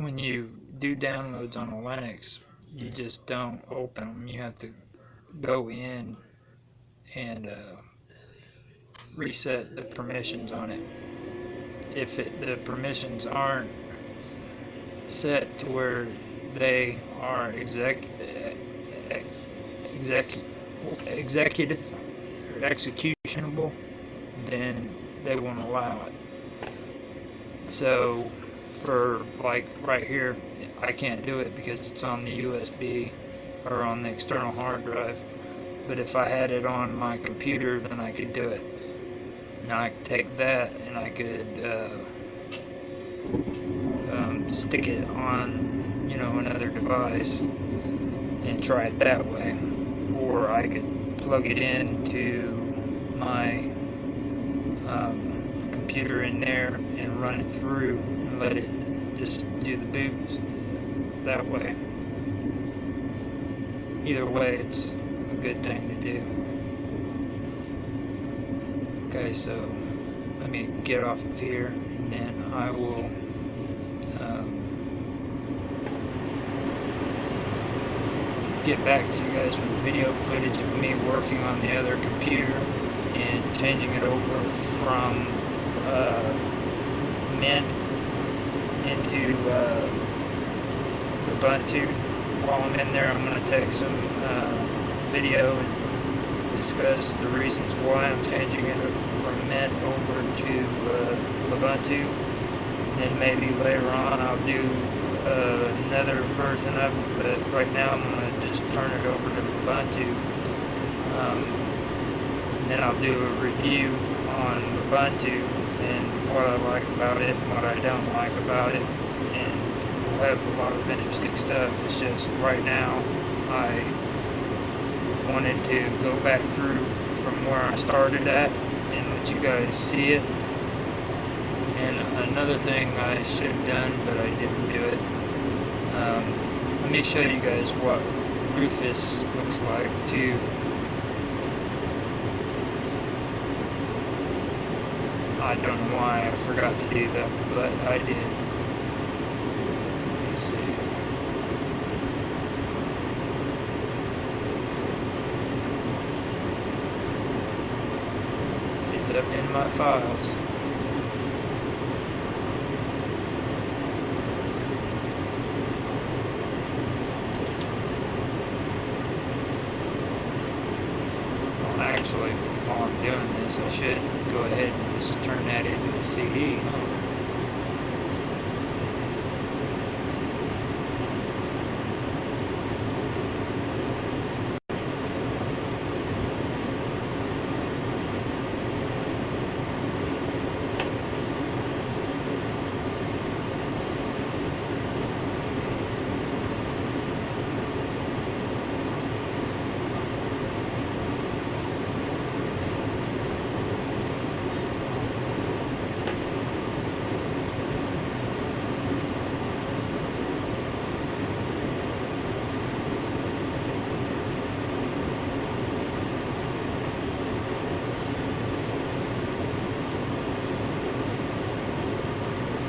when you do downloads on a Linux, you just don't open them. You have to go in and uh, reset the permissions on it. If it, the permissions aren't set to where they are exec, exec, executive or executionable, then they won't allow it. So for like right here, I can't do it because it's on the USB or on the external hard drive. But if I had it on my computer, then I could do it. Now I could take that and I could uh, um, stick it on, you know, another device and try it that way. Or I could plug it into my um, computer in there and run it through and let it just do the boots that way. Either way, it's a good thing to do. Okay, so let me get off of here and then I will um, get back to you guys with video footage of me working on the other computer and changing it over from uh, Mint into uh, Ubuntu. While I'm in there, I'm going to take some uh, video and discuss the reasons why I'm changing it from Mint over to uh, Ubuntu. And maybe later on I'll do uh, another version of it, but right now I'm going to just turn it over to Ubuntu. Um, and then I'll do a review on Ubuntu and what I like about it what I don't like about it. And we'll have a lot of interesting stuff. It's just right now I wanted to go back through from where I started at and let you guys see it. And another thing I should have done, but I didn't do it. Um, let me show you guys what Rufus looks like too. I don't know why I forgot to do that, but I did. It's up in my files. Well, actually, while I'm doing this, I should go ahead and just turn that into a CD.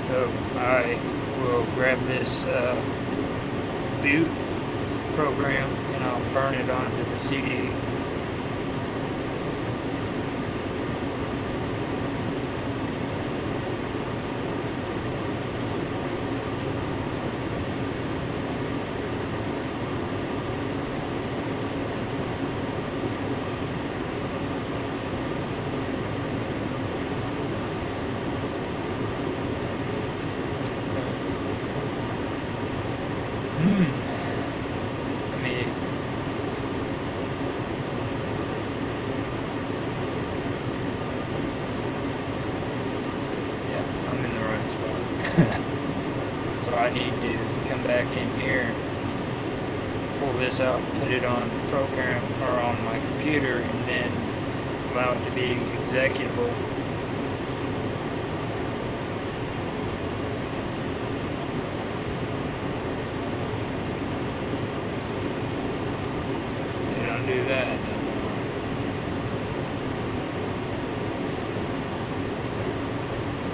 So I will grab this uh, boot program and I'll burn it onto the CD. Hmm. Let me Yeah, I'm in the right spot. so I need to come back in here, pull this out, put it on program or on my computer, and then allow it to be executable. You don't do that.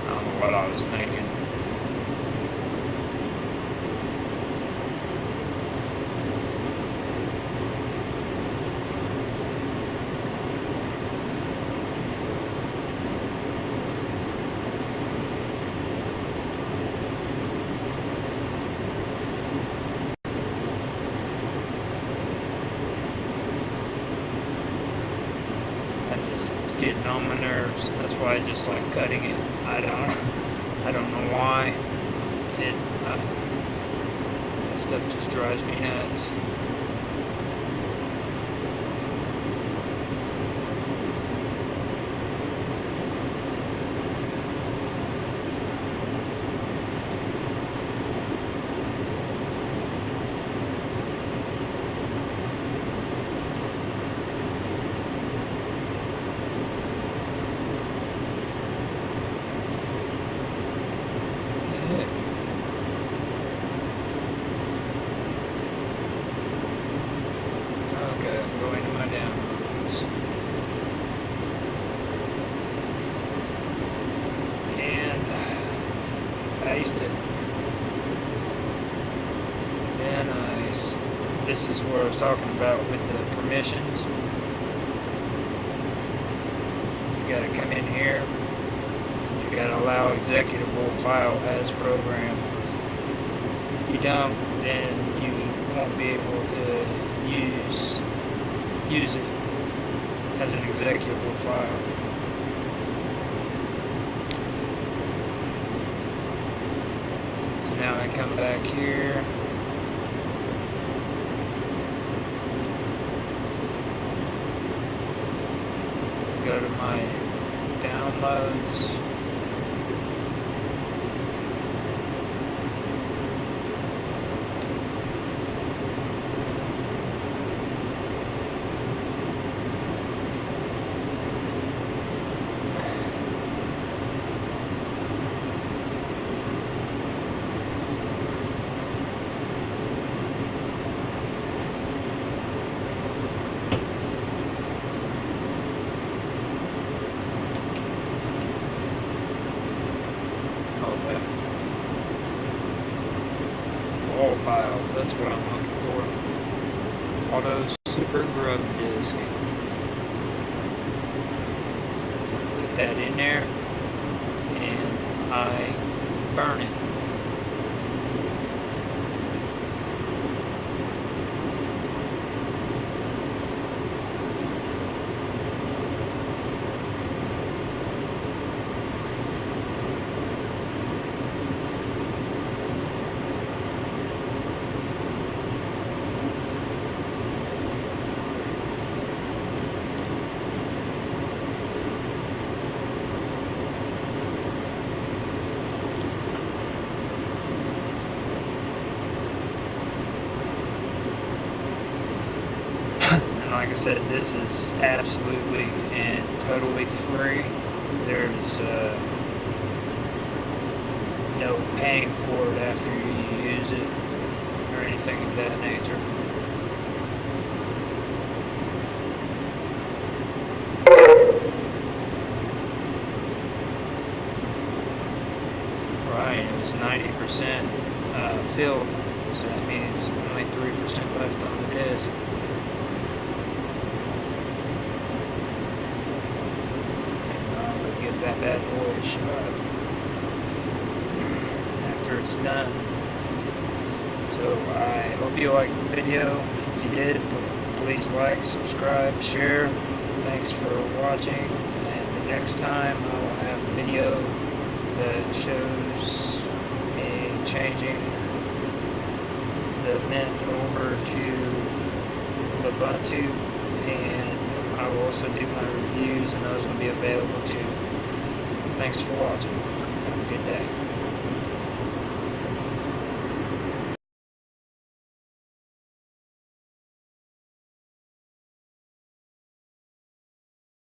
I don't know what I was thinking. Getting on my nerves. That's why I just like cutting it. I don't, I don't know why. It, uh, that stuff just drives me nuts. Okay, I'm going to my downloads. And paste it. Then I, s- this is what I was talking about with the permissions. You gotta come in here. You gotta allow executable file as program. If you don't, then you won't be able to use use it as an executable file. So now I come back here. Go to my downloads. All files, that's what I'm looking for. Auto Super Grub Disk. Put that in there, and I burn it. And like I said, this is absolutely and totally free. There's uh, no paying for it after you use it or anything of that nature. Right, it was 90% uh, filled, so that means only 3% left on the disk. I'm gonna get that bad boy shut after it's done. So I hope you liked the video. If you did, please like, subscribe, share. Thanks for watching. And the next time I will have a video that shows me changing the Mint over to Ubuntu and I will also do my reviews and those will be available too. Thanks for watching. Have a good day.